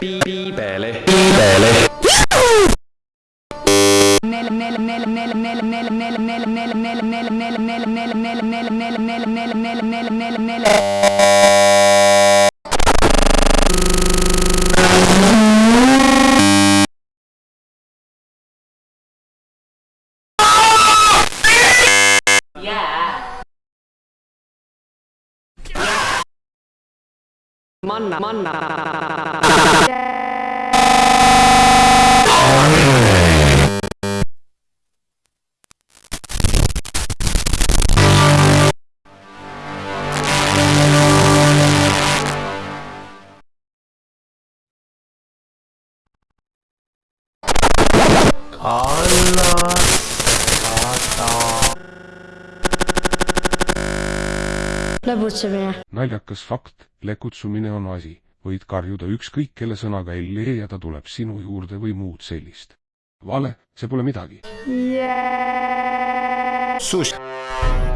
Piipele. Piipele. Piipele. Manna, manna. lõbutsemine, naljakas fakt, lekutsumine on asi, võid karjuda ükskõik kelle sõnaga Elli ja ta tuleb sinu juurde või muud sellist. vale, see pole midagi.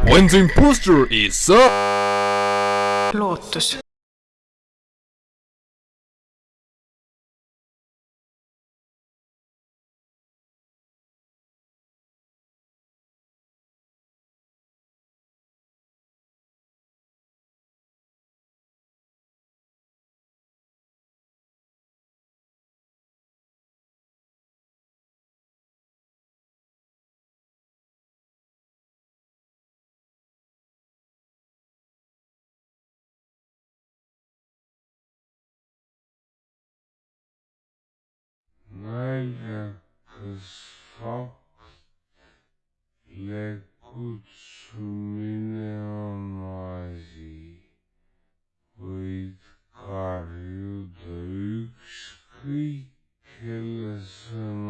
When the imposter is up. lootus. is um,